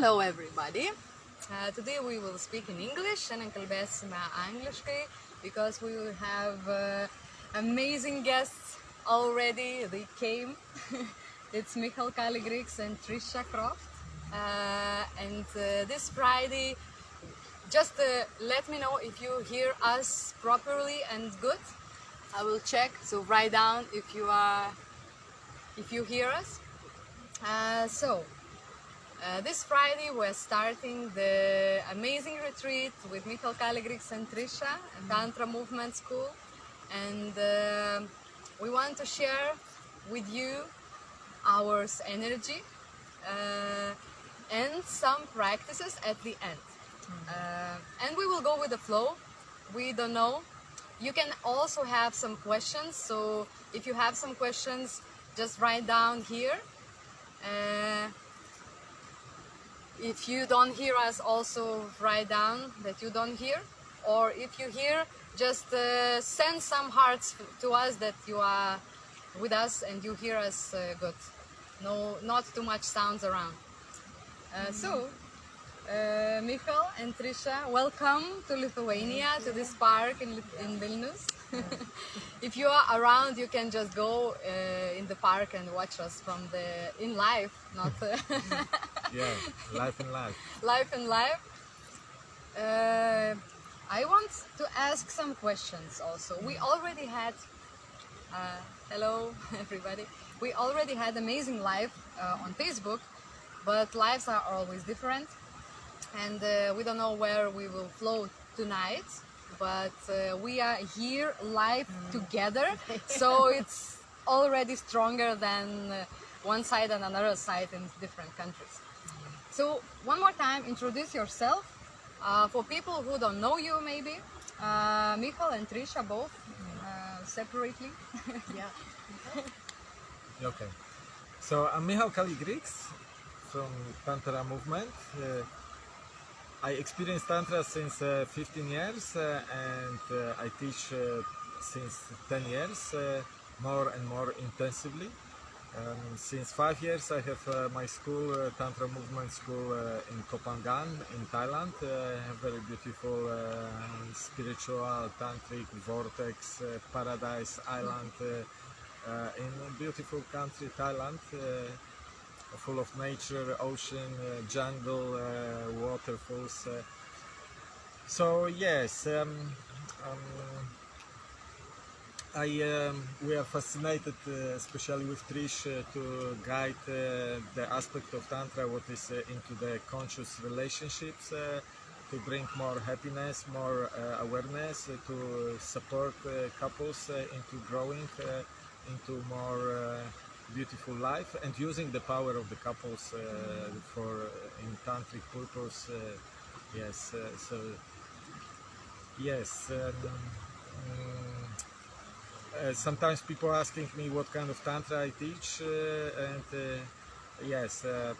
Hello everybody! Uh, today we will speak in English. and Šiandien kalbėsime angliškai because we will have uh, amazing guests already. They came. it's Michal Kaligriks and Trisha Croft. Uh, and uh, this Friday, just uh, let me know if you hear us properly and good. I will check. So write down if you are, if you hear us. Uh, so uh, this Friday we're starting the amazing retreat with Michael Kaligriks and Trisha Tantra Movement School and uh, we want to share with you our energy uh, and some practices at the end. Uh, and we will go with the flow. We don't know. You can also have some questions. So if you have some questions, just write down here. If you don't hear us, also write down that you don't hear. Or if you hear, just uh, send some hearts to us that you are with us and you hear us uh, good. No, not too much sounds around. Uh, so, uh, Michal and Trisha, welcome to Lithuania, to this park in, in Vilnius. if you are around, you can just go uh, in the park and watch us from the in live, not uh, Yeah, life and life. Life and life. Uh, I want to ask some questions also. We already had, uh, hello everybody, we already had amazing life uh, on Facebook, but lives are always different and uh, we don't know where we will flow tonight, but uh, we are here live together, so it's already stronger than uh, one side and another side in different countries. So one more time, introduce yourself. Uh, for people who don't know you, maybe uh, Michal and Trisha both uh, separately. Yeah. Okay. So I'm Michal Kaligriks from Tantra movement. Uh, I experienced Tantra since uh, 15 years uh, and uh, I teach uh, since 10 years uh, more and more intensively. Um, since five years I have uh, my school, uh, Tantra Movement School uh, in Koh Phangan in Thailand. Uh, very beautiful uh, spiritual tantric vortex uh, paradise island in beautiful country Thailand. Full of nature, ocean, jungle, waterfalls. So yes, um, um, I um, we are fascinated, uh, especially with Trish, uh, to guide uh, the aspect of tantra, what is uh, into the conscious relationships. Uh, to bring more happiness, more uh, awareness, to support couples into growing into more beautiful life and using the power of the couples for in tantric purpose. Yes, so yes. Um, uh, sometimes people asking me what kind of tantra I teach, uh, and uh, yes, uh,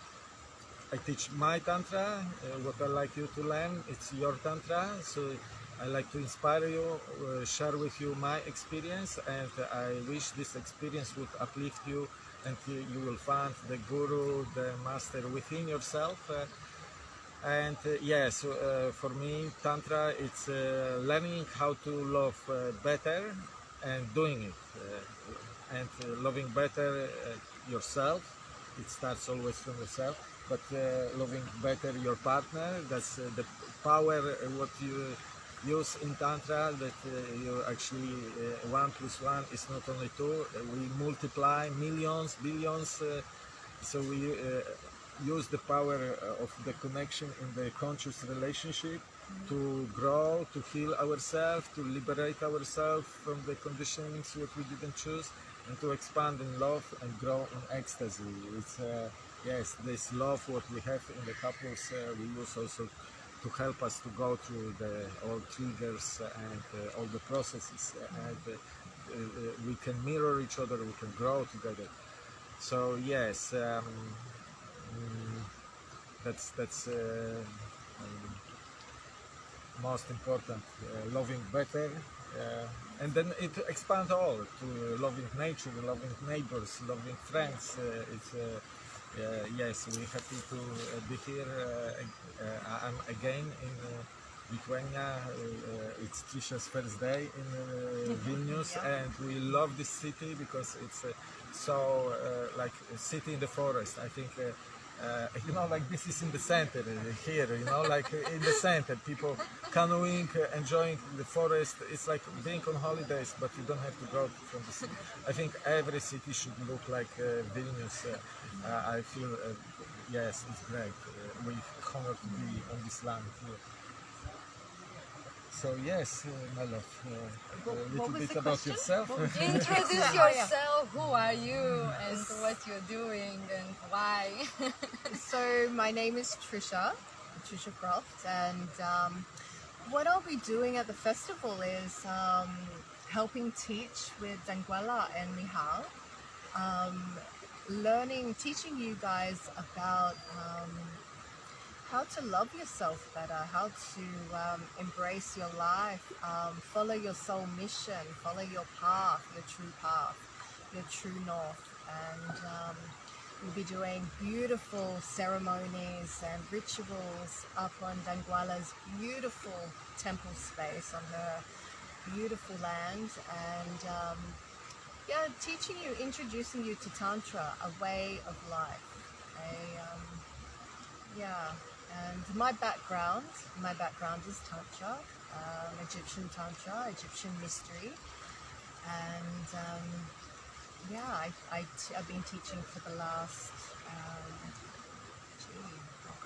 I teach my tantra. What I like you to learn, it's your tantra. So I like to inspire you, share with you my experience, and I wish this experience would uplift you, and you, will find the guru, the master within yourself. And uh, yes, uh, for me, Tantra, it's uh, learning how to love better and doing it. Uh, and uh, loving better uh, yourself, it starts always from yourself, but uh, loving better your partner, that's uh, the power, uh, what you use in Tantra, that you actually, one plus one is not only two, we multiply millions, billions, so we use the power of the connection in the conscious relationship to grow, to heal ourselves, to liberate ourselves from the conditionings that we didn't choose, and to expand in love and grow in ecstasy. It's uh, yes, this love what we have in the couples uh, we use also to help us to go through the all triggers and uh, all the processes, and uh, uh, we can mirror each other, we can grow together. So yes. Um, Mm, that's that's um, most important uh, loving better uh, and then it expands all to loving nature loving neighbors loving friends uh, it's yes, we're happy to uh, be here. Uh, uh, I'm again in uh, Lithuania. Uh, uh, it's Trisha's first day in uh, Vilnius, Yeah. and we love this city because it's uh, so uh, like a city in the forest. I think. Uh, you know, like this is in the center uh, here. You know, like uh, in the center, people canoeing, uh, enjoying the forest. It's like being on holidays, but you don't have to go from the city. I think every city should look like uh, Vilnius. Uh, I feel, yes, it's great. We honored to be on this land here. So yes, uh, my love, uh, a little bit about question? yourself. What was the Introduce Yeah. yourself. Who are you and what you're doing and why? So my name is Trisha, Trisha Croft, and um, what I'll be doing at the festival is um, helping teach with Danguolė and Mihal, um, learning, teaching you guys about um, how to love yourself better, how to um, embrace your life, um, follow your soul mission, follow your path, your true path, your true north, and um, we'll be doing beautiful ceremonies and rituals up on Danguolė's beautiful temple space on her beautiful land, and um, yeah, teaching you, introducing you to Tantra, a way of life, a um, yeah, and my background, my background is Tantra, um, Egyptian Tantra, Egyptian mystery, and um, yeah, I, I t- I've been teaching for the last, um, gee, oh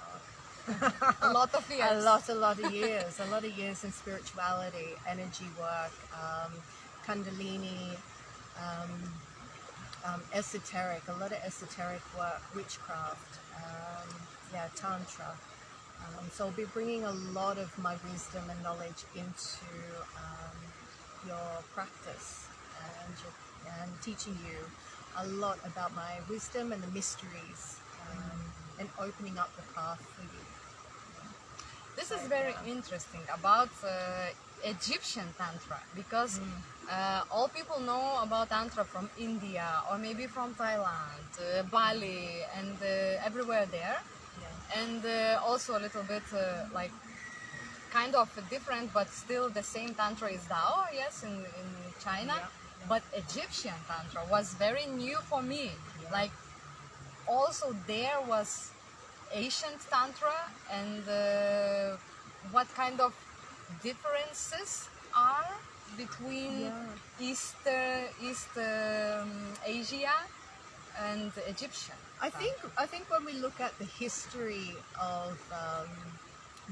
God, a lot of years. a lot, a lot of years, a lot of years in spirituality, energy work, um, Kundalini, um, um, esoteric, a lot of esoteric work, witchcraft, um, yeah, tantra. Um, so I'll be bringing a lot of my wisdom and knowledge into um, your practice and, your, and teaching you a lot about my wisdom and the mysteries um, and opening up the path for you. This is very interesting about uh, Egyptian Tantra because uh, all people know about Tantra from India or maybe from Thailand, uh, Bali, and uh, everywhere there. And uh, also a little bit uh, like kind of different, but still the same Tantra is Dao, yes, in, in China. Yeah. But Egyptian Tantra was very new for me. Like also there was ancient tantra and uh, what kind of differences are between Yeah. east uh, east um, asia and the egyptian I think I think when we look at the history of um,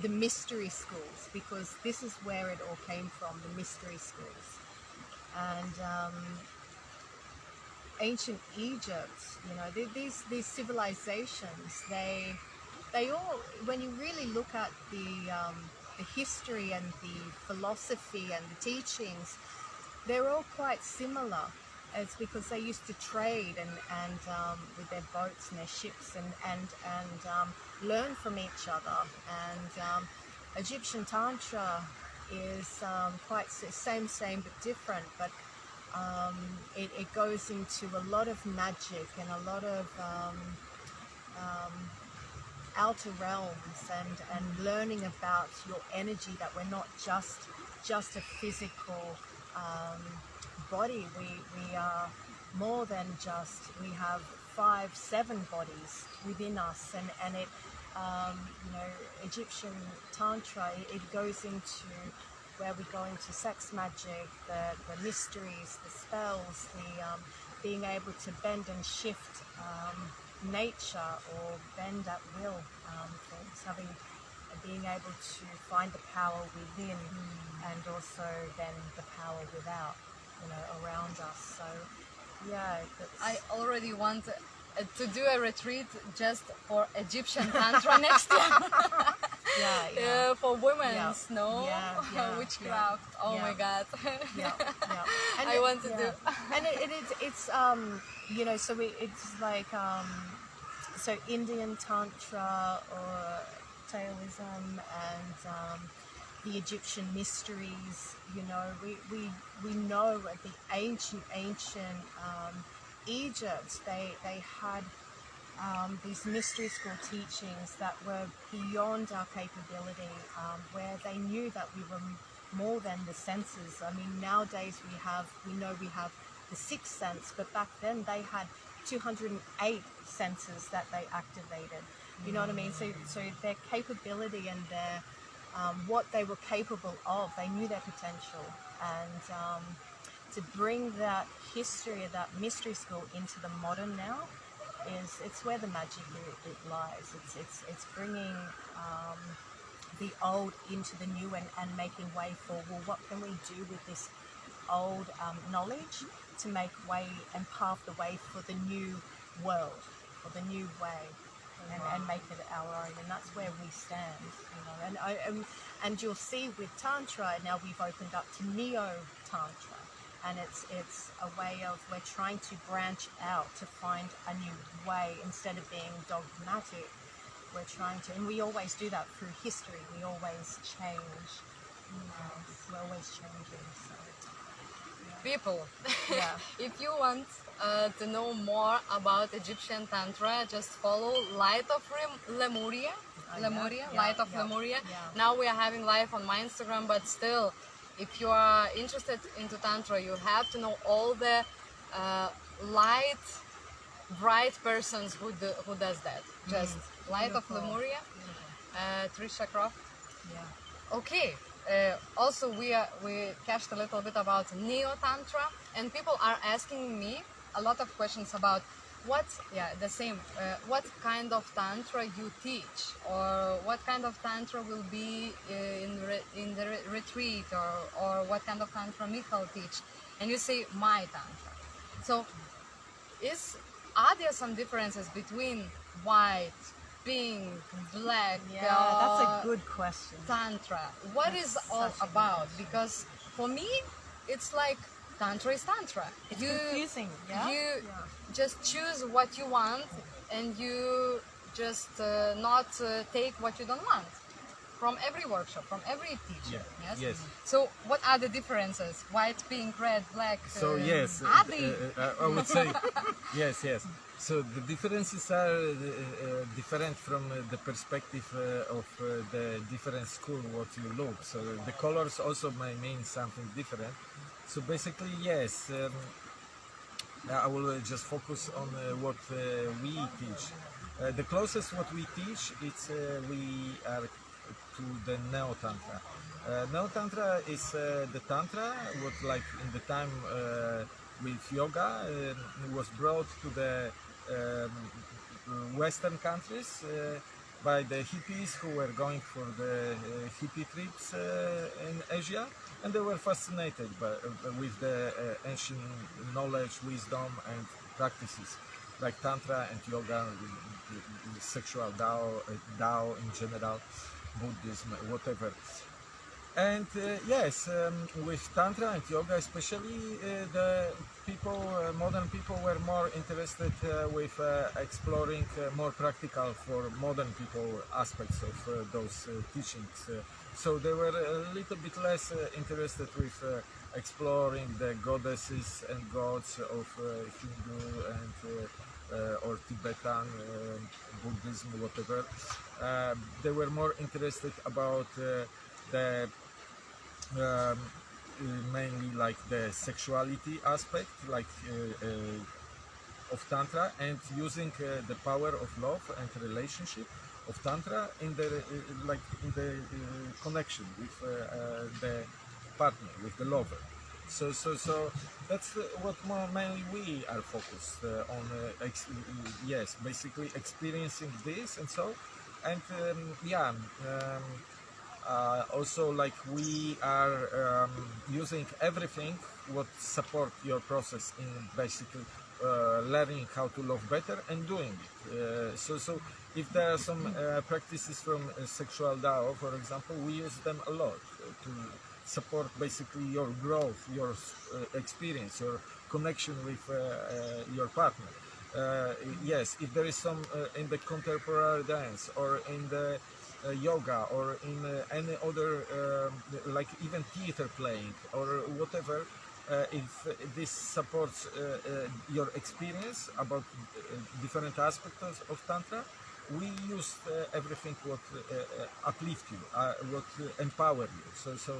the mystery schools, because this is where it all came from, the mystery schools, and um, ancient Egypt, you know, th- these these civilizations, they they all, when you really look at the um, the history and the philosophy and the teachings, they're all quite similar. It's because they used to trade and, and um, with their boats and their ships and and and um, learn from each other. And um, Egyptian tantra is um, quite same same but different. But um, it, it goes into a lot of magic and a lot of um, outer realms and, and learning about your energy that we're not just just a physical body we, we are more than just we have five seven bodies within us and, and it um, you know Egyptian tantra it, it goes into where we go into sex magic the, the mysteries the spells the um, being able to bend and shift um, nature or bend at will um, things, having being able to find the power within and also then the power without, you know, around us. So yeah, i already want to do a retreat just for egyptian tantra next year yeah, yeah. uh, for women's Yeah. no Yeah, yeah, witchcraft oh my god yeah, yeah. I it- want to do. and it, it, it, it's um you know so it, it's like um so Indian tantra or Taoism and um, the Egyptian mysteries. You know, we we we know at the ancient ancient um, Egypt they they had um, these mystery school teachings that were beyond our capability, um, where they knew that we were more than the senses. I mean, nowadays we have, we know we have the sixth sense, but back then they had 208 senses that they activated. You know what I mean? So, so their capability and their um, what they were capable of, they knew their potential, and um, to bring that history of that mystery school into the modern now is it's where the magic it, it lies. It's it's it's bringing um, the old into the new and, and making way for well, what can we do with this old um, knowledge to make way and pave the way for the new world, for the new way, and, and make it our own. And that's where we stand, you know. And I um, and you'll see with tantra now we've opened up to neo tantra, and it's it's a way of we're trying to branch out to find a new way instead of being dogmatic. We're trying to, and we always do that through history. We always change. You know, we're always changing. So. People, Yeah. if you want uh, to know more about Egyptian Tantra, just follow Light of Rem- Lemuria. Yeah, Lemuria, yeah, Light of yeah, Lemuria. yeah. Now we are having live on my Instagram, but still, if you are interested into Tantra, you have to know all the uh, light, bright persons who do, who does that. Just Light of Mm, Lemuria, uh, Trisha Croft. Yeah. Okay. Uh, also, we are, we catched a little bit about neo tantra, and people are asking me a lot of questions about what, yeah, the same. Uh, what kind of tantra you teach, or what kind of tantra will be uh, in re- in the re- retreat, or or what kind of tantra Michal teach, and you say my tantra. So, is are there some differences between white, pink, black? Yeah, that's uh, a good question. tantra what is That's all such a about because for me it's like tantra is tantra It's you confusing, yeah? you Yeah. just choose what you want and you just uh, not uh, take what you don't want from every workshop from every teacher Yeah, yes yes. so what are the differences white pink red black So uh, yes, uh, uh, uh, I would say yes, yes. So the differences are uh, uh, different from uh, the perspective uh, of uh, the different school what you look. So the colors also may mean something different. So basically, yes. Um, I will uh, just focus on uh, what uh, we teach. Uh, the closest what we teach, it's uh, we are to the Neo Tantra. Uh, Neo Tantra is uh, the Tantra what like in the time uh, with yoga uh, was brought to the Western countries uh, by the hippies who were going for the uh, hippie trips uh, in Asia, and they were fascinated by, with the ancient knowledge, wisdom, and practices like tantra and yoga, sexual Tao, Tao in general, Buddhism, whatever. And uh, yes, um, with Tantra and Yoga especially, uh, the people, uh, modern people were more interested uh, with uh, exploring more practical for modern people aspects of those teachings. So they were a little bit less interested with exploring the goddesses and gods of Hindu and uh, or Tibetan uh, Buddhism, whatever. Uh, they were more interested about the um, mainly like the sexuality aspect, like uh, uh, of tantra, and using uh, the power of love and relationship of tantra in the like in the connection with the partner, with the lover. So, so, so that's what mainly we are focused uh, on. Uh, yes, basically experiencing this and so, and um, yeah. Um, uh, also like we are um, using everything what support your process in basically uh, learning how to love better and doing it. Uh, so so if there are some uh, practices from uh, sexual Dao for example we use them a lot to support basically your growth your uh, experience your connection with your partner. Yes if there is some in the contemporary dance or in the yoga or in uh, any other um, like even theater playing or whatever uh, if uh, this supports uh, uh, your experience about uh, different aspects of, tantra. We use uh, everything what uh, uh, uplift you, uh, what uh, empower you. So, so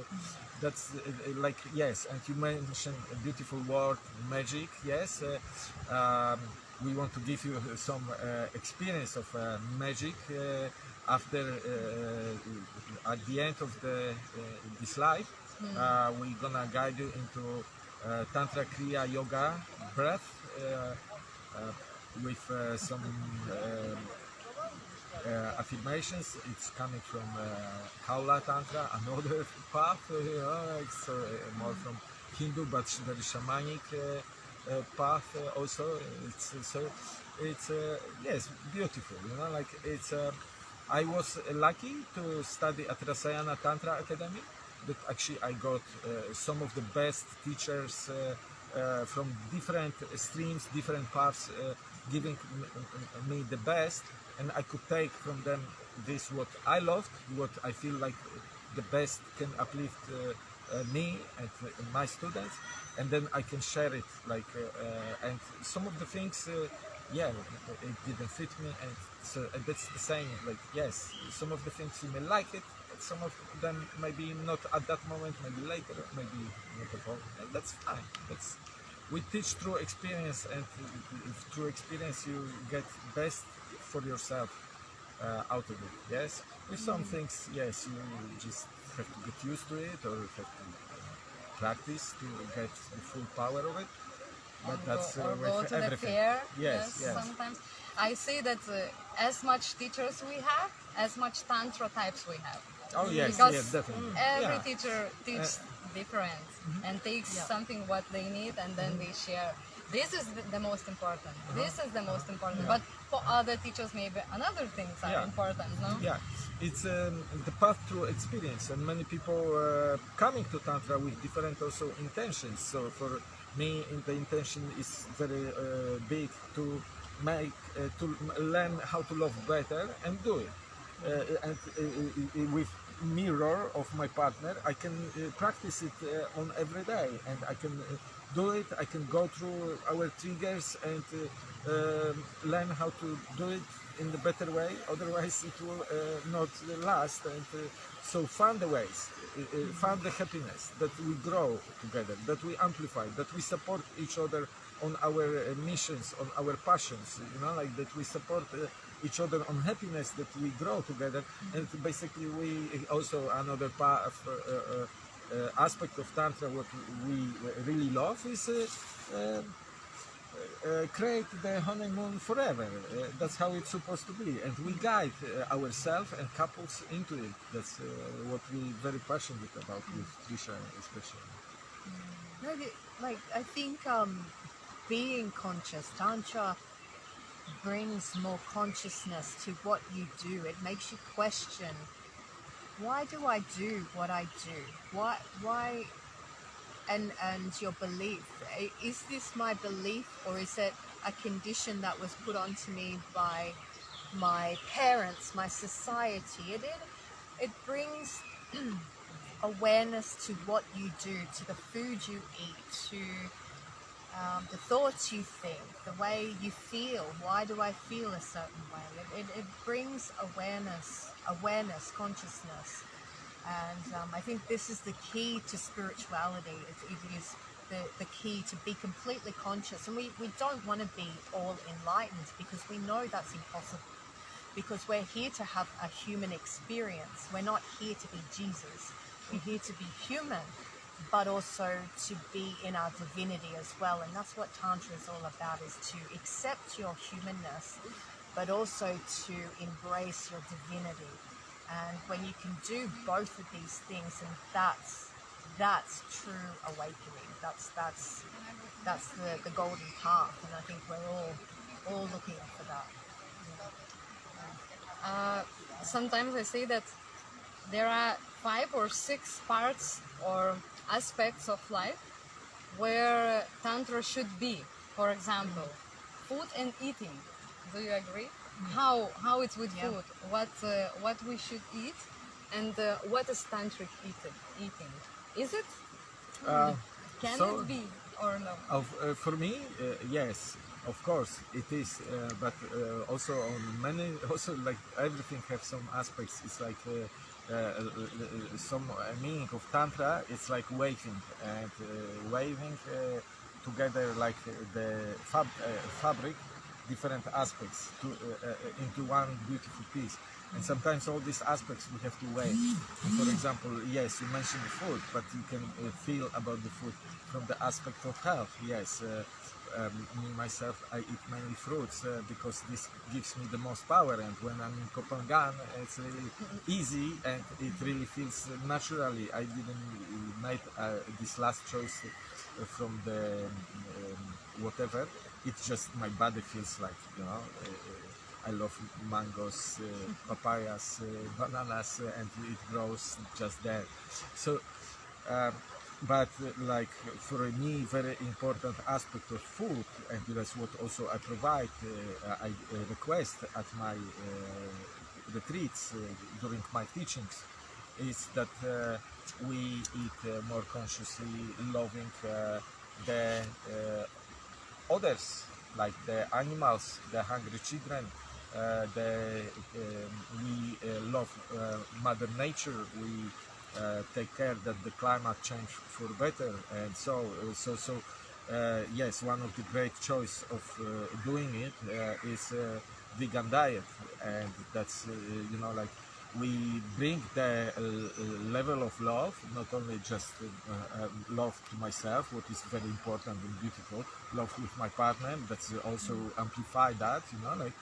that's uh, uh, like yes. And you mentioned a beautiful word, magic. Yes, uh, um, we want to give you some uh, experience of uh, magic uh, after uh, at the end of the uh, this life. Uh, we're gonna guide you into uh, Tantra Kriya Yoga breath uh, uh, with uh, some affirmations. It's coming from uh, Kaula Tantra, another path. Uh, it's uh, more from Hindu, but very shamanic uh, uh, path uh, also. It's uh, so it's uh, yes beautiful. You know, like it's. I was lucky to study at Rasayana Tantra Academy. That actually I got uh, some of the best teachers uh, uh, from different streams, different paths, uh, giving me the best, and I could take from them this what I loved, what I feel like the best can uplift uh, me and my students, and then I can share it. Like, and some of the things, yeah, it didn't fit me, and so and that's the same. Like, yes, some of the things you may like it, some of them maybe not at that moment, maybe later, maybe not at all, and that's fine. That's we teach through experience, and through experience you get best for yourself uh, out of it. Yes, with some things, yes, you just have to get used to it or you have to uh, practice to get the full power of it. But that's or uh, go with to the everything. fair. Yes, yes. Sometimes I see that uh, as much teachers we have, as much tantra types we have. Oh yes, because yes, definitely. every yeah. Uh, teacher teaches different and takes Yeah. something what they need and then they share. This is the, the most important. Uh-huh. This is the most important. But for other teachers, maybe another things are Yeah. important. No. Yeah, it's um, the path through experience, and many people uh, coming to tantra with different also intentions. So for me, the intention is very uh, big to make uh, to learn how to love better and do it. Uh, and uh, uh, with mirror of my partner, I can uh, practice it uh, on every day, and I can uh, do it. I can go through our triggers and uh, um learn how to do it in the better way. Otherwise, it will uh, not last. And uh, so, find the ways, uh, find the happiness that we grow together, that we amplify, that we support each other on our missions, on our passions. You know, like that we support. Each other on happiness that we grow together and basically we also another part of uh, uh, aspect of tantra what we really love is uh, uh, create the honeymoon forever. Uh, that's how it's supposed to be, and we guide uh, ourselves and couples into it. That's uh, what we're very passionate about with Trisha, especially. The- like I think um, being conscious, tantra brings more consciousness to what you do. It makes you question, why do I do what I do? Why, why, and and your belief is this my belief, or is it a condition that was put onto me by my parents, my society? It it, it brings awareness to what you do, to the food you eat, to um, the thoughts you think, the way you feel. Why do I feel a certain way? It, it, it brings awareness, awareness, consciousness, and um, I think this is the key to spirituality. It, it is the, the key to be completely conscious, and we, we don't want to be all enlightened because we know that's impossible. Because we're here to have a human experience. We're not here to be Jesus. We're here to be human, but also to be in our divinity as well. And that's what Tantra is all about, is to accept your humanness, but also to embrace your divinity. And when you can do both of these things, and that's that's true awakening. That's that's that's the, the golden path, and I think we're all all looking for that. Uh, sometimes I say that there are five or six parts or aspects of life where tantra should be. For example, food and eating. Do you agree? How how it's with Yeah. food? What uh, what we should eat, and uh, what is tantric eating? Eating is it? Uh, Can So- it be or no? Of, uh, for me, uh, yes, of course it is. Uh, but uh, also on many, also like everything have some aspects. It's like uh, uh, uh, some uh, meaning of tantra. It's like waving and uh, waving uh, together like uh, the fab, uh, fabric, different aspects to, uh, uh, into one beautiful piece. And sometimes all these aspects we have to weigh. For example, yes, you mentioned the food, but you can uh, feel about the food from the aspect of health. Yes, um, me myself, I eat mainly fruits uh, because this gives me the most power. And when I'm in Koh Phangan, it's really easy and it really feels naturally. I didn't make uh, this last choice from the um, whatever. It's just my body feels like you know. Uh, I love mangoes, uh, papayas, uh, bananas, and it grows just there. So, um, but like for me, very important aspect of food, and that's what also I provide, I request at my retreats during my teachings, is that we eat more consciously, loving the others, like the animals, the hungry children. Uh, the, um, we uh, love uh, Mother Nature. We uh, take care that the climate change for better, and so so so. Yes, one of the great choice of doing it is vegan diet, and that's you know like we bring the uh, level of love, not only just uh, uh, love to myself, what is very important and beautiful, love with my partner, that's also amplify that, you know, like,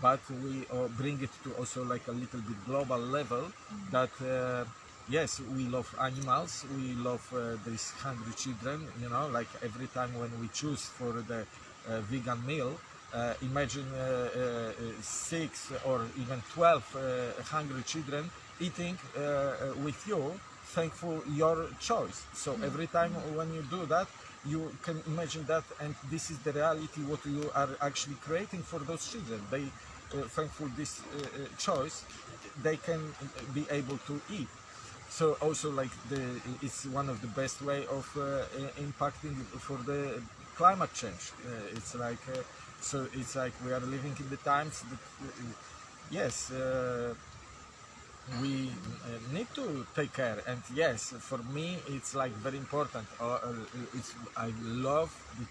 but we uh, bring it to also like a little bit global level that uh, yes we love animals we love uh, these hungry children you know like every time when we choose for the uh, vegan meal uh, imagine uh, uh, six or even 12 uh, hungry children eating uh, uh, with you thankful your choice. So every time when you do that you can imagine that and this is the reality what you are actually creating for those children. They uh, thankful this uh, uh, choice they can uh, be able to eat. So also like the it's one of the best way of uh, impacting for the climate change uh, it's like uh, so it's like we are living in the times that uh, yes we need to take care and yes for me it's like very important uh, it's i love it.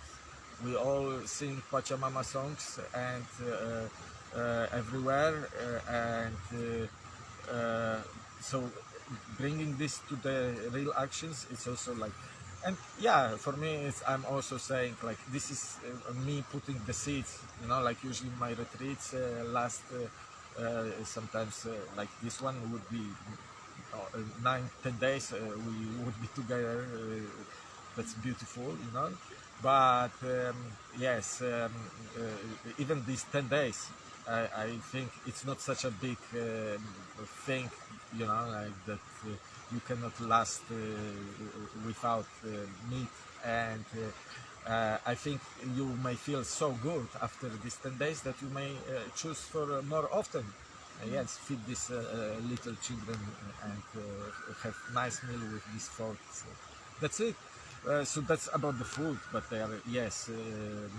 we all sing pachamama songs and uh, uh, everywhere and so bringing this to the real actions it's also like and yeah for me it's i'm also saying like this is uh, me putting the seeds you know like usually my retreats uh, last uh, uh, sometimes uh, like this one would be uh, nine ten days we would be together that's beautiful you know. But um, yes um, even these 10 days I, I think it's not such a big um, thing you know like that you cannot last uh, without uh, meat. And uh, uh, I think you may feel so good after these 10 days that you may uh, choose for more often. Uh, yes feed these little children and have nice meal with these folk so that's it. So that's about the food, but there are yes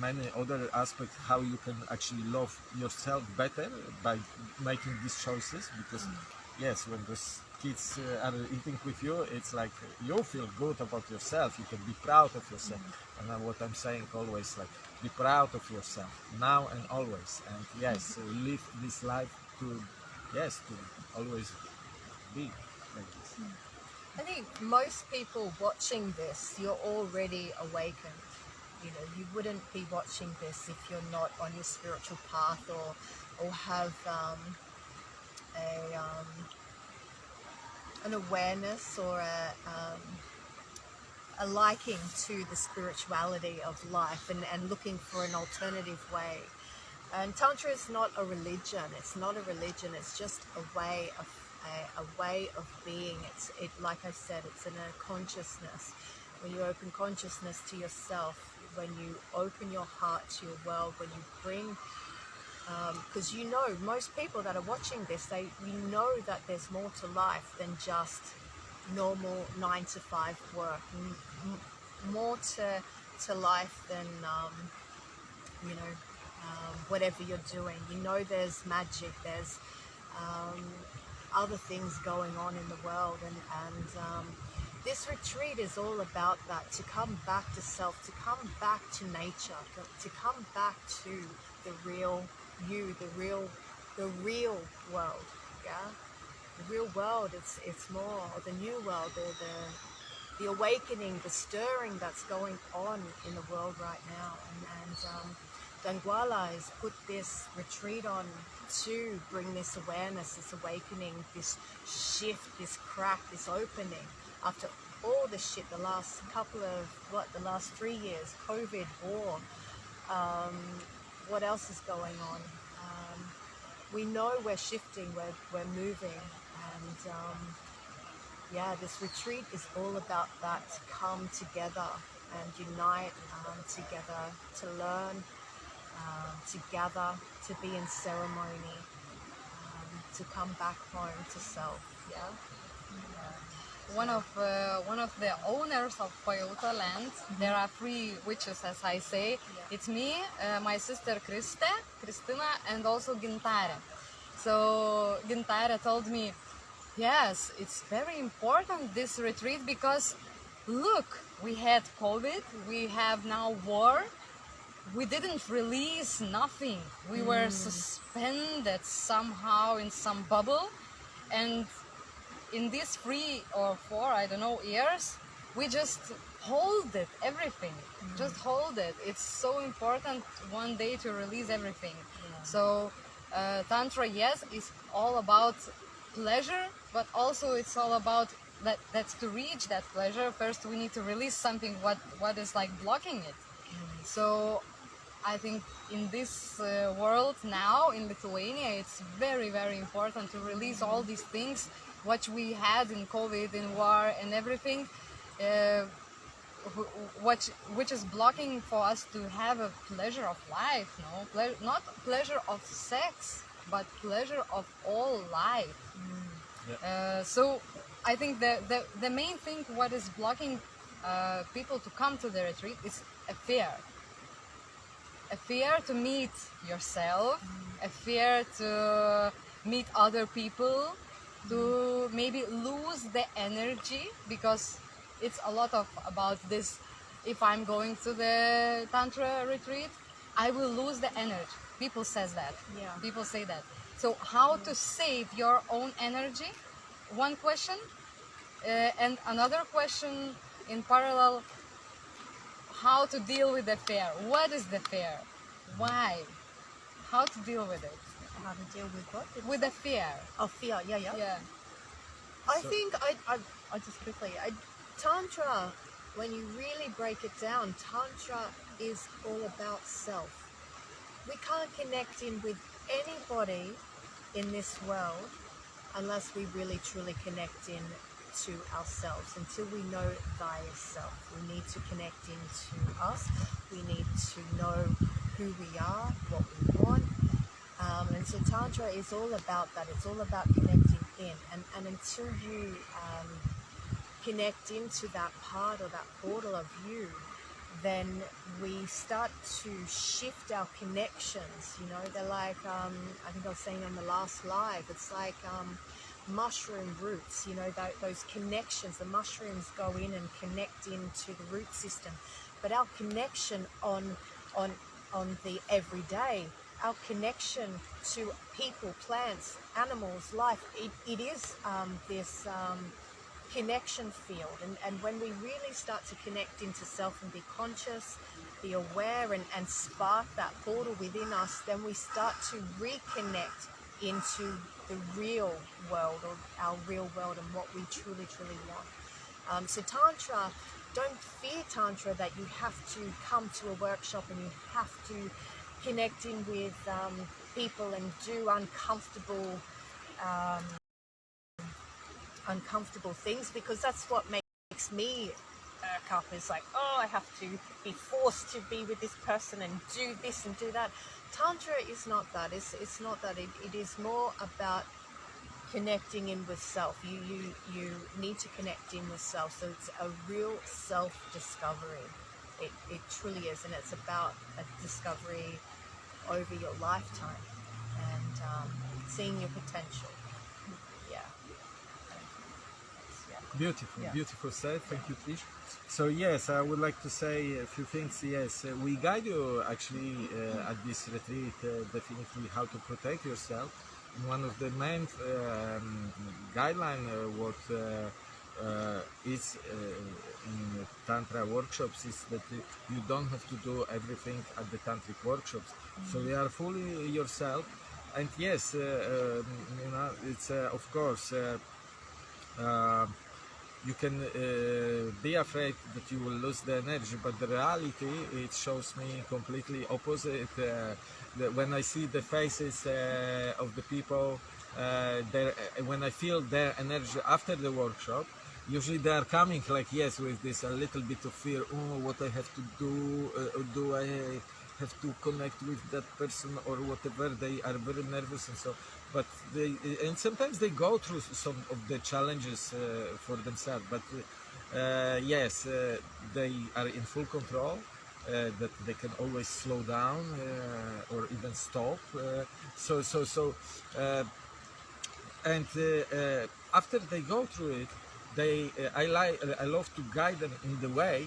many other aspects how you can actually love yourself better by making these choices. Because yes, when those kids uh, are eating with you, it's like you feel good about yourself. You can be proud of yourself. And uh, what I'm saying always like be proud of yourself now and always. And yes, live this life to yes to always be like this. I think most people watching this, you're already awakened. You know, you wouldn't be watching this if you're not on your spiritual path or, or have um, a um, an awareness or a um, a liking to the spirituality of life and, and looking for an alternative way. And Tantra is not a religion. It's not a religion. It's just a way of a, a way of being. It's it like I said. It's in a consciousness. When you open consciousness to yourself, when you open your heart to your world, when you bring because you know most people that are watching this they you know that there's more to life than just normal nine to five work more to to life than um, you know um, whatever you're doing. You know, there's magic. There's um, other things going on in the world, and and um, this retreat is all about that. To come back to self, to come back to nature, to come back to the real you, the real the real world. Yeah, the real world. It's it's more the new world. The the the awakening, the stirring that's going on in the world right now, and and. Um, Danguolė has put this retreat on to bring this awareness, this awakening, this shift, this crack, this opening after all the shit the last couple of, what, the last three years, COVID, war, um, what else is going on? Um, we know we're shifting, we're, we're moving, and um, yeah, this retreat is all about that to come together and unite um, together to learn, um, to gather, to be in ceremony, um, to come back home to self. Yeah. One of uh, one of the owners of Pajauta land. There are three witches, as I say. It's me, uh, my sister Kriste, Kristina, and also Gintare. So Gintare told me, yes, it's very important this retreat because look, we had COVID, we have now war. We didn't release nothing. We were suspended somehow in some bubble, and in these three or four, I don't know, years, we just hold it, everything. Just hold it. It's so important one day to release everything. So, uh, Tantra, yes, is all about pleasure, but also it's all about that. That's to reach that pleasure. First, we need to release something what what is like blocking it. So, I think in this uh, world now in Lithuania, it's very, very important to release all these things, what we had in COVID, in war, and everything, uh, wh- what, which is blocking for us to have a pleasure of life, no, Ple- not pleasure of sex, but pleasure of all life. Uh, so I think the, the, the main thing what is blocking uh, people to come to the retreat is a fear. A fear to meet yourself, a fear to meet other people, to maybe lose the energy because it's a lot of about this. If I'm going to the tantra retreat, I will lose the energy. People says that. Yeah. People say that. So how to save your own energy? One question, uh, and another question in parallel. How to deal with the fear? What is the fear? Why? How to deal with it? How to deal with what? With the fear. Oh, fear. Yeah, yeah. Yeah. I So- think I, I, I just quickly, I, Tantra, when you really break it down, Tantra is all about self. We can't connect in with anybody in this world unless we really truly connect in to ourselves until we know thyself. We need to connect into us. We need to know who we are, what we want, um, and so Tantra is all about that. It's all about connecting in. And, and until you um, connect into that part or that portal of you, then we start to shift our connections. You know, they're like, um, I think I was saying on the last live, it's like um, mushroom roots, you know, tho- those connections. The mushrooms go in and connect into the root system. But our connection on, on, on the everyday, our connection to people, plants, animals, life, it, it is um, this um, connection field. And, and when we really start to connect into self and be conscious, be aware, and, and spark that portal within us, then we start to reconnect into the real world or our real world and what we truly, truly want. Um, so Tantra, don't fear Tantra that you have to come to a workshop and you have to connect in with um, people and do uncomfortable um, uncomfortable things because that's what makes me irk up is like oh I have to be forced to be with this person and do this and do that Tantra is not that it's, it's not that it, it is more about connecting in with self. You you you need to connect in with self. So it's a real self discovery. It it truly is, and it's about a discovery over your lifetime and um, seeing your potential. Yeah. Yeah. Beautiful, Yeah. beautiful said. Thank you, Trish. So yes, I would like to say a few things. Yes, uh, we guide you actually uh, at this retreat uh, definitely how to protect yourself. And one of the main um, guideline uh, what uh, is uh, in tantra workshops is that you don't have to do everything at the tantric workshops. So you are fully yourself. And yes, uh, um, you know, it's uh, of course. Uh, uh, you can uh, be afraid that you will lose the energy but the reality it shows me completely opposite uh, the, when i see the faces uh, of the people uh, their, uh, when i feel their energy after the workshop usually they are coming like yes with this a little bit of fear oh what i have to do uh, do i have to connect with that person or whatever they are very nervous and so but they and sometimes they go through some of the challenges uh, for themselves but uh, yes uh, they are in full control uh, that they can always slow down uh, or even stop uh, so so so uh, and uh, uh, after they go through it they I like I love to guide them in the way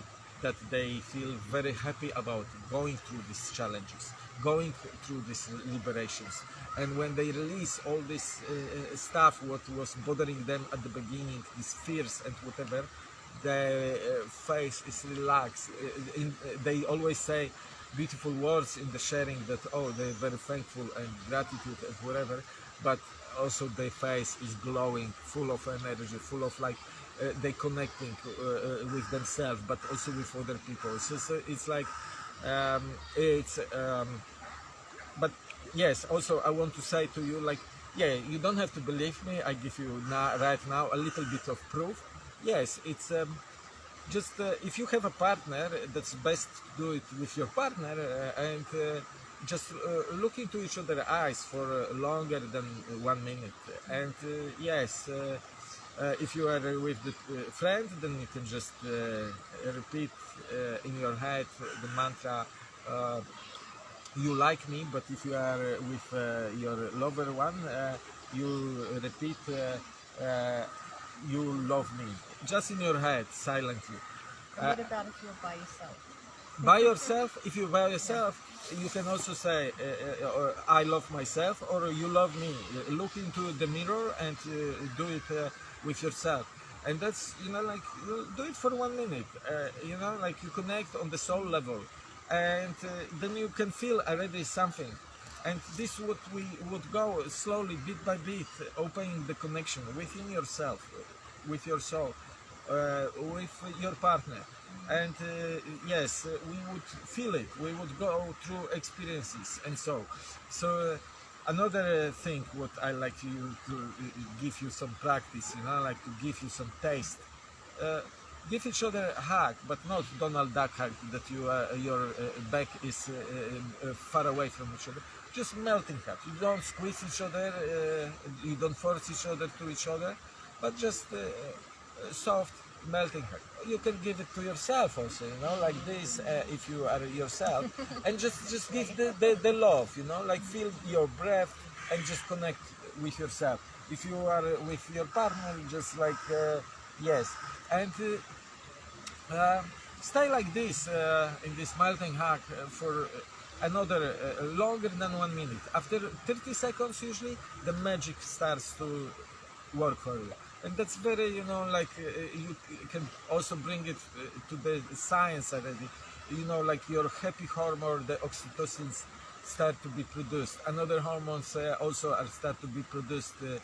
that they feel very happy about going through these challenges going through these liberations. And when they release all this uh, uh, stuff what was bothering them at the beginning these fears and whatever their uh, face is relaxed. Uh, in, uh, they always say beautiful words in the sharing that oh they're very thankful and gratitude and whatever but also their face is glowing full of energy full of like they connecting uh, uh, with themselves but also with other people. So, so it's like um, it's um, but yes also i want to say to you like yeah you don't have to believe me. I give you now right now a little bit of proof. Yes it's um, just uh, if you have a partner that's best to do it with your partner uh, and uh, just uh, look into each other's eyes for uh, longer than one minute. And uh, yes uh, uh, if you are with the uh, friend then you can just uh, repeat uh, in your head the mantra uh, you like me, but if you are uh, with uh, your lover one, uh, you repeat, uh, uh, you love me, just in your head, silently. What about if you're by yourself? By yourself, if you're by yourself, you can also say, uh, uh, I love myself, or you love me. Uh, Look into the mirror and uh, do it uh, with yourself. And that's, you know, like, do it for one minute. Uh, you know, like you connect on the soul level. And uh, then you can feel already something. And this what we would go slowly, bit by bit, opening the connection within yourself, with your soul, uh, with your partner. And uh, yes, we would feel it. We would go through experiences, and so. So uh, another thing, what I like you to uh, give you some practice, you know, like to give you some taste. Uh, give each other a hug, but not Donald Duck hug that you uh, your uh, back is uh, uh, far away from each other. Just melting hug. You don't squeeze each other. You don't force each other to each other, but just soft melting hug. You can give it to yourself also, you know, like this uh, if you are yourself, and just just give the, the, the love, you know, like feel your breath and just connect with yourself. If you are with your partner, just like uh, yes, and uh, uh, stay like this uh, in this melting hug uh, for another uh, longer than one minute. After 30 seconds, usually the magic starts to work for you, and that's very you know like uh, you can also bring it uh, to the science already. You know, like your happy hormone, the oxytocins start to be produced. Another hormones uh, also are start to be produced. Uh,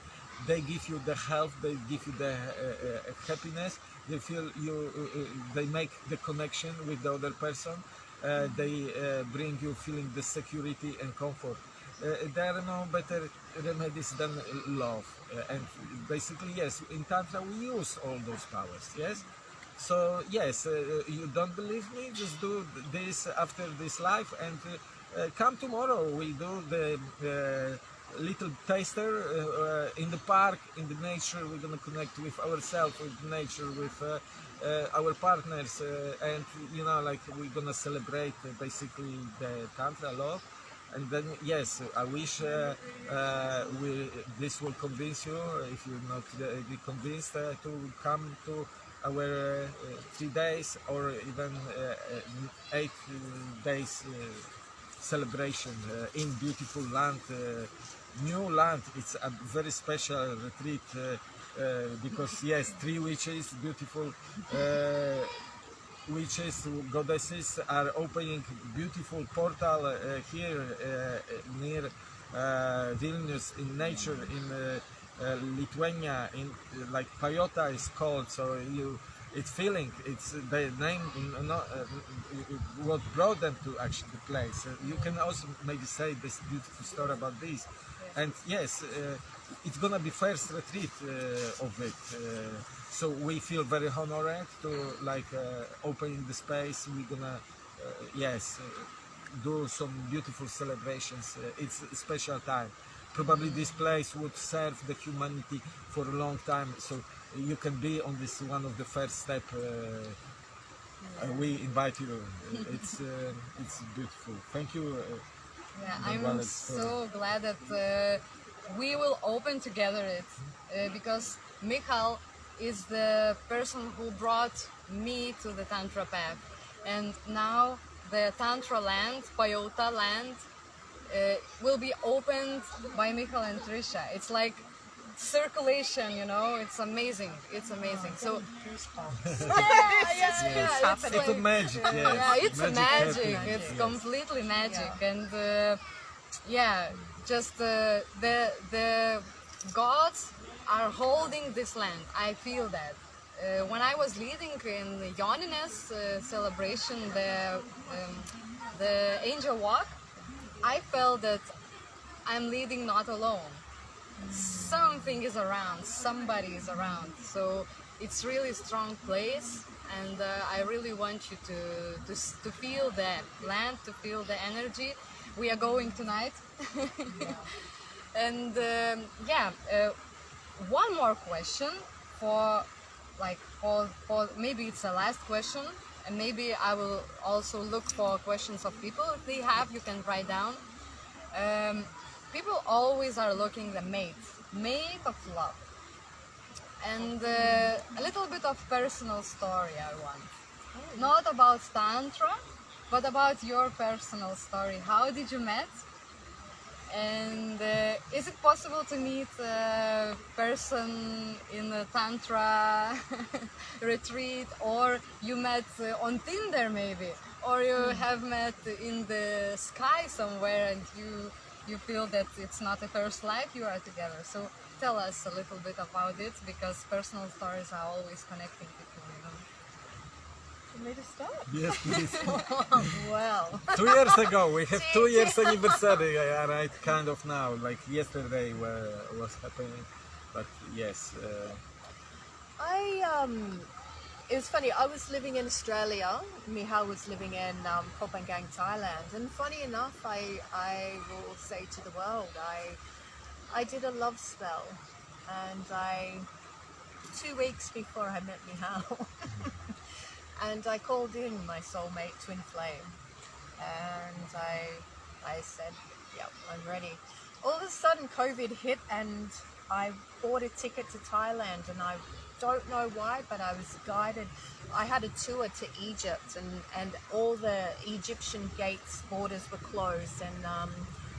they give you the health, they give you the uh, uh, happiness. They feel you, uh, uh, they make the connection with the other person. Uh, they uh, bring you feeling the security and comfort. Uh, there are no better remedies than love. Uh, and basically, yes, in Tantra we use all those powers, yes? So, yes, you don't believe me? Just do this after this life and come tomorrow. we'll do the little taster uh, uh, in the park, in the nature. We're gonna connect with ourselves, with nature, with uh, our partners, and you know, like we're gonna celebrate basically the tantra love. And then, yes, I wish uh, uh, we, this will convince you, if you're not uh, convinced, uh, to come to our uh, three days or even uh, eight days celebration in beautiful land, new land. It's a very special retreat because yes, three witches, beautiful uh, is goddesses are opening beautiful portal uh, here uh, near uh, Vilnius in nature in uh, uh, Lithuania in like Pajauta is called so you it's feeling it's the name not, uh, what brought them to actually the place. You can also maybe say this beautiful story about this. And yes it's gonna be first retreat of it so we feel very honored to like uh, opening the space. We're gonna uh, yes uh, do some beautiful celebrations. Uh, it's a special time. Probably this place would serve the humanity for a long time. So you can be on this one of the first step uh, uh, we invite you. It's uh, it's beautiful. Thank you uh, Yeah, I'm so glad that uh, we will open together it uh, because Michal is the person who brought me to the Tantra path, and now the Tantra land, Pajauta land, uh, will be opened by Michael and Trisha. It's like circulation, you know. It's amazing. It's amazing. So Goosebumps. yeah, yeah, yeah, It's it's a magic yes. yeah, it's a magic. happening, It's yes. completely magic, Yeah. and uh, yeah, just uh, the the gods are holding this land. I feel that. Uh, when I was leading in the uh, celebration, the um, the angel walk, I felt that I'm leading not alone. Something is around, somebody is around. So it's really strong place, and uh, I really want you to, to to feel that land, to feel the energy. We are going tonight, and um, yeah, uh, one more question for like for, for maybe it's the last question and maybe I will also look for questions of people. If they have you can write down. Um, people always are looking the mate mate of love. And uh, a little bit of personal story I want. Not about tantra but about your personal story. How did you met and uh, is it possible to meet a person in a tantra retreat, or you met uh, on Tinder maybe, or you have met in the sky somewhere, and you you feel that it's not a first life you are together. So tell us a little bit about it, because personal stories are always connecting people. You know. For me to start? yes please Well, two years ago we have two years anniversary uh, right kind of now like yesterday where was happening but yes uh, I um, it was funny. I was living in Australia. Mihal was living in um, Koh Phangan, Thailand. And funny enough, I I will say to the world, I I did a love spell, and I two weeks before I met Mihal, and I called in my soulmate twin flame, and I I said, "Yep, I'm ready." All of a sudden, COVID hit, and I bought a ticket to Thailand, and I don't know why, but I was guided. I had a tour to Egypt, and and all the Egyptian gates borders were closed, and um,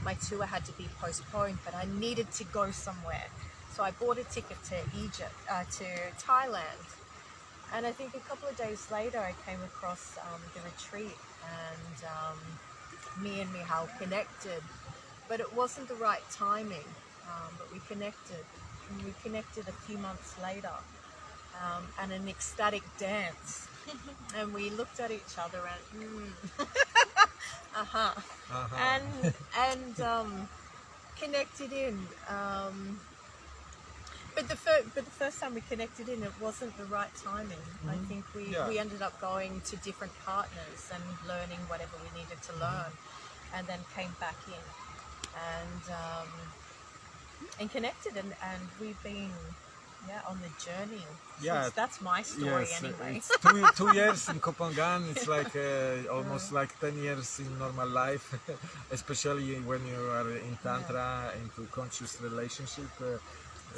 my tour had to be postponed. But I needed to go somewhere, so I bought a ticket to Egypt, uh, to Thailand. And I think a couple of days later, I came across um, the retreat, and um, me and Mihal connected. But it wasn't the right timing. Um, but we connected, and we connected a few months later, um, and an ecstatic dance. and we looked at each other and, mm, uh-huh, uh-huh. and and um, connected in. But the fir- but the first time we connected in, it wasn't the right timing. I think we, Yeah. we ended up going to different partners and learning whatever we needed to learn, and then came back in. And um, and connected, and, and we've been yeah on the journey. Yeah. since- that's my story Yes, anyway. it's two, two years in Koh Phangan. It's like uh, almost like 10 years in normal life, especially when you are in Tantra, into conscious relationship. Uh,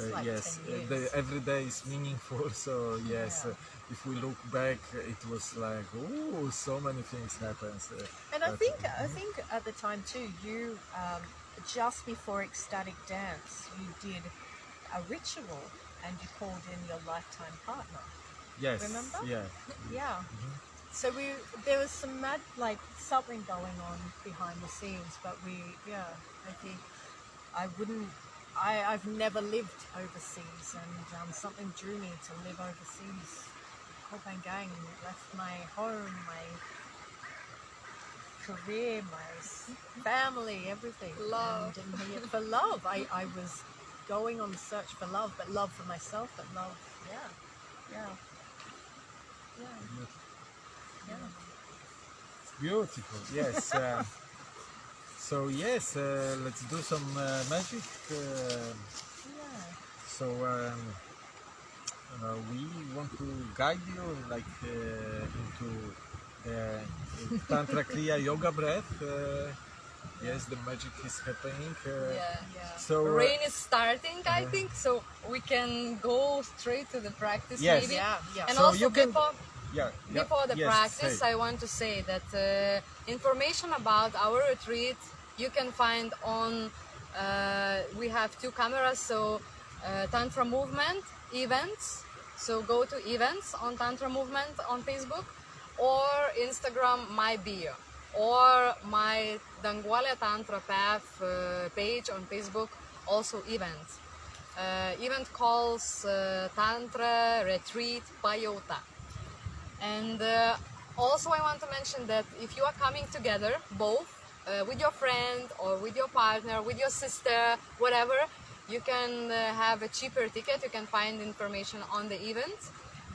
uh, like yes, 10 uh, the, every day is meaningful. So yes, Yeah. uh, if we look back, it was like, oh, so many things happens. Uh, And I think I think at the time too, you um, just before ecstatic dance, you did a ritual and you called in your lifetime partner. yes, remember? yeah, Yeah. So we there was some mad like something going on behind the scenes, but we yeah I think I wouldn't. I, I've never lived overseas, and um, something drew me to live overseas. Koh Phangan left my home, my career, my family, everything. Love. And, and here for love. I, I was going on the search for love, but love for myself, but love, yeah, yeah, yeah, yeah. beautiful. Yes. Uh, so yes, uh, let's do some uh, magic. Uh, yeah. So um, uh, we want to guide you like uh, into uh, Tantra Kriya Yoga breath. Uh, yes, the magic is happening. Uh, Yeah. Yeah. So uh, Rain is starting, I think, so we can go straight to the practice Yes. maybe. Yeah, yeah. And So also you can- before, yeah, yeah, before the yes, practice, say. I want to say that uh, information about our retreat you can find on. Uh, we have two cameras, so uh, Tantra Movement events. So go to events on Tantra Movement on Facebook or Instagram my bio or my Danguolė Tantra Path uh, page on Facebook, also events. Uh, event calls uh, Tantra Retreat Pajauta. And uh, also, I want to mention that if you are coming together, both uh, with your friend or with your partner, with your sister, whatever, you can uh, have a cheaper ticket. You can find information on the event.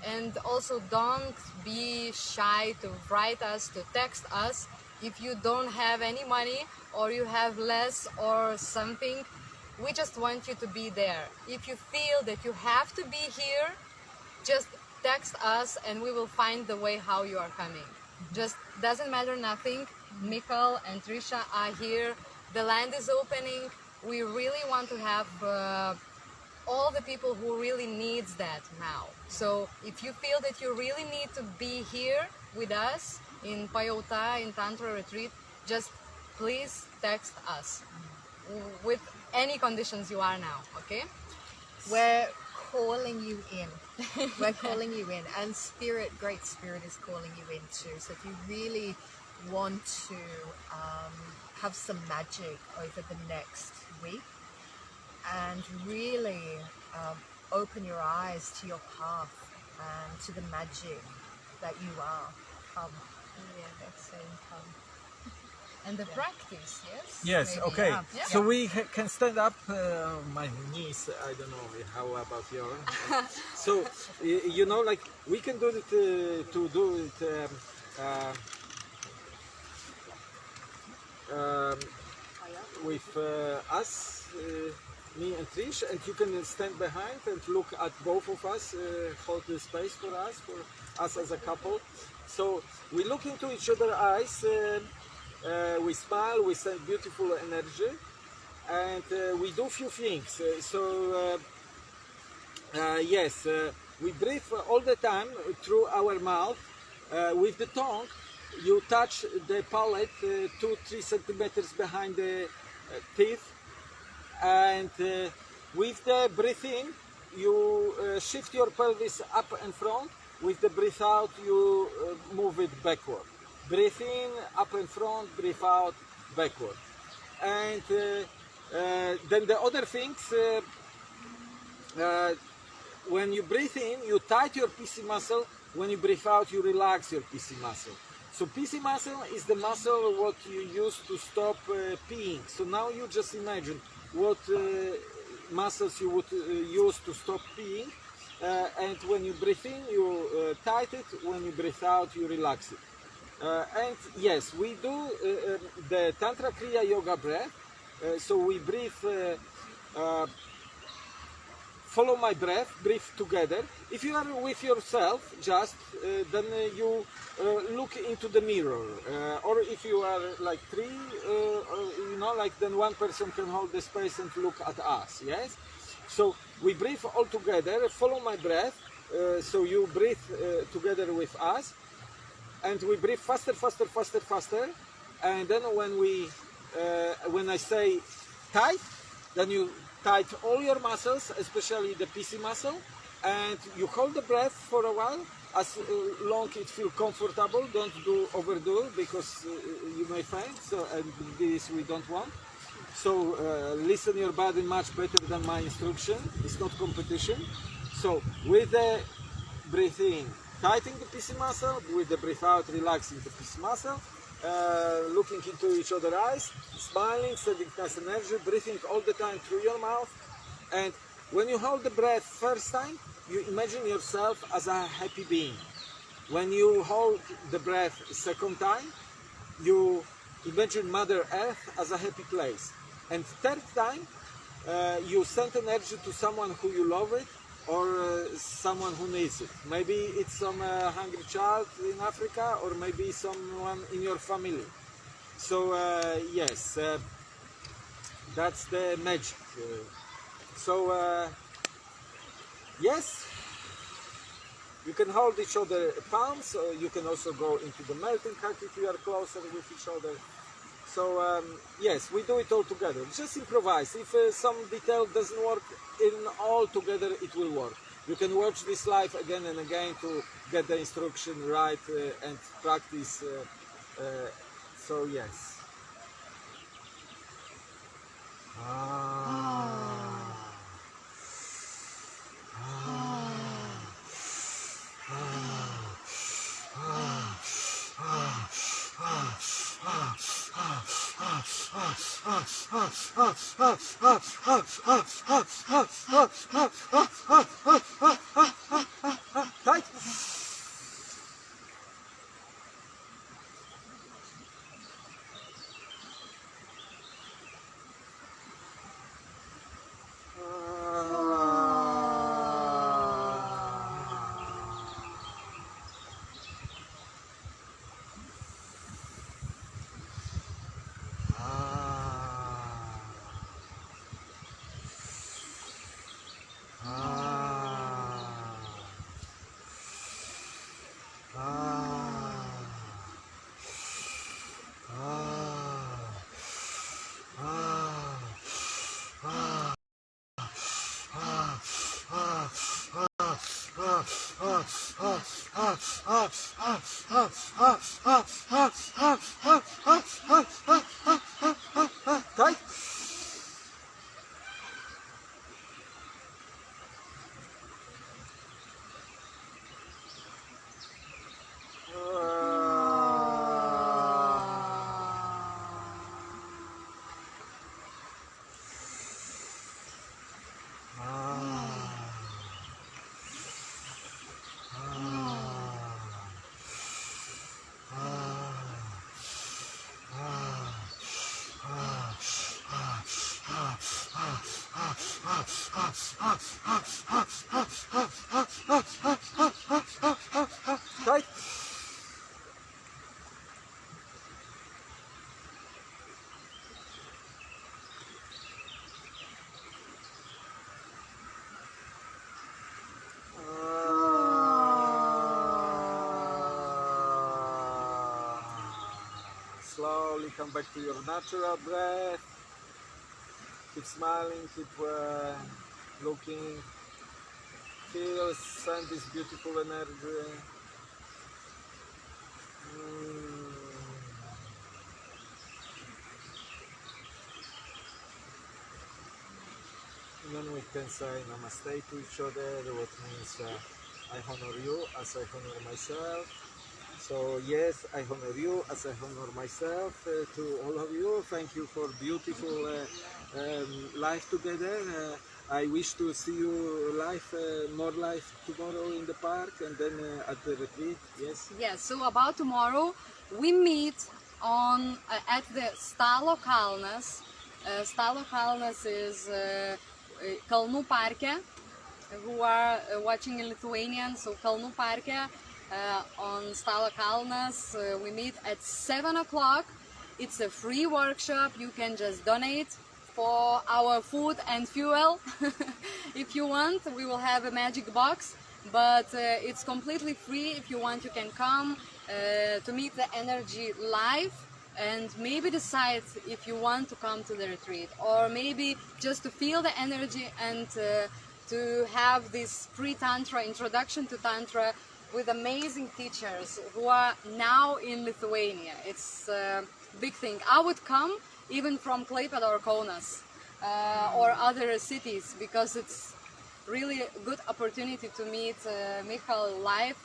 And also, don't be shy to write us, to text us if you don't have any money or you have less or something. We just want you to be there. If you feel that you have to be here, just text us and we will find the way how you are coming. Just doesn't matter nothing. Mikkel and Trisha are here. The land is opening. We really want to have uh, all the people who really needs that now. So if you feel that you really need to be here with us in Pajauta in Tantra retreat, just please text us with any conditions you are now. Okay? We're calling you in. We're calling you in. And Spirit, Great Spirit is calling you in too. So if you really want to um, have some magic over the next week and really um, open your eyes to your path and to the magic that you are, come. Yeah. That's saying come. And the practice, yes? Yes, Maybe, okay. yeah. Yeah. So we ha- can stand up. Uh, my knees, I don't know how about your. so, you know, like we can do it uh, to do it um, uh, um, with uh, us, uh, me and Trish, and you can stand behind and look at both of us, uh, hold the space for us, for us as a couple. So we look into each other's eyes. Uh, uh, we smile, we send beautiful energy, and uh, we do few things. Uh, so, uh, uh, yes, uh, we breathe all the time through our mouth. Uh, with the tongue, you touch the palate uh, two, three centimeters behind the uh, teeth, and uh, with the breath in, you uh, shift your pelvis up and front. With the breath out, you uh, move it backward. Breathe in, up and front, breathe out, backward. And uh, then the other things, when you breathe in, you tight your PC muscle. When you breathe out, you relax your PC muscle. So PC muscle is the muscle what you use to stop uh, peeing. So now you just imagine what uh, muscles you would uh, use to stop peeing. Uh, and when you breathe in, you uh, tight it. When you breathe out, you relax it. Uh, and yes, we do the Tantra Kriya Yoga breath. So we breathe follow my breath, breathe together. If you are with yourself, just uh, then you uh, look into the mirror, uh, or if you are like three, uh, you know, like then one person can hold the space and look at us. Yes. So we breathe all together. Follow my breath. So you breathe together with us, and we breathe faster, faster, faster, faster. And then when we, when I say tight, then you tight all your muscles, especially the PC muscle, and you hold the breath for a while, as long it feels comfortable. Don't do overdo because uh, you may faint. So and this we don't want. So uh, listen your body much better than my instruction. It's not competition. So with the breathe in, tightening the PC muscle, with the breathe out, relaxing the PC muscle, uh, looking into each other's eyes, smiling, sending nice energy, breathing all the time through your mouth. And when you hold the breath first time, you imagine yourself as a happy being. When you hold the breath second time, you imagine Mother Earth as a happy place. And third time, uh, you send energy to someone who you love it or uh, someone who needs it. Maybe it's some uh, hungry child in Africa or maybe someone in your family. So uh, yes, uh, that's the magic. Uh, so uh, yes, you can hold each other palms. You can also go into the melting hug if you are closer with each other. So um, yes, we do it all together. Just improvise. If uh, some detail doesn't work in all together, it will work. You can watch this live again and again to get the instruction right uh, and practice. Uh, uh, so yes. Ah. Tight. Tight. Tight. Slowly come back to your natural breath. Keep smiling, keep uh, looking. Feel, send this beautiful energy. Mm. Then we can say namaste to each other, what means uh, I honor you as I honor myself. So yes, I honor you as I honor myself. Uh, to all of you, thank you for beautiful uh, um, life together. I wish to see you live, uh, more live tomorrow in the park and then uh, at the retreat. Yes. Yes, so about tomorrow, we meet on uh, at the Stalo Kalnas Uh, Stalo Kalnas is uh, uh, Kalnų parke. Who are uh, watching in Lithuanian, so Kalnų parke uh, on Stalo Kalnas. We meet at 7 o'clock. It's a free workshop. You can just donate for our food and fuel if you want. We will have a magic box, but uh, it's completely free. If you want, you can come uh, to meet the energy live and maybe decide if you want to come to the retreat or maybe just to feel the energy and uh, to have this pre-tantra introduction to tantra with amazing teachers who are now in Lithuania. It's a big thing. I would come even from Klaipėda or Kaunas uh, or other cities because it's really a good opportunity to meet uh, Michal live.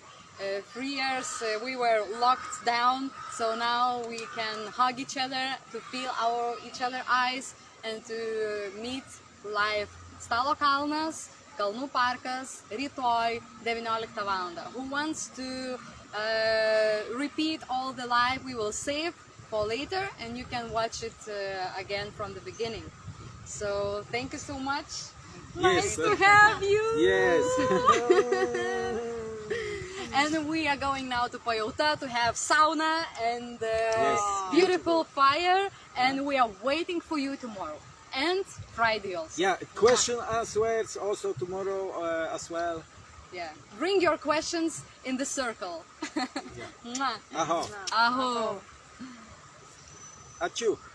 Uh, three years uh, we were locked down, so now we can hug each other, to feel our each other eyes, and to meet live. Stalo Kalnas, Kalnų parkas, rytoj 19 val. Who wants to uh, repeat all the live we will save for later and you can watch it uh, again from the beginning. So thank you so much. Nice Yes. to have you. Yes. And we are going now to Pajauta to have sauna and uh, Yes. beautiful fire and we are waiting for you tomorrow and Friday also. yeah, question answers also tomorrow uh, as well. Yeah. Bring your questions in the circle. Mwah. Aho. Aho. Achu. Great.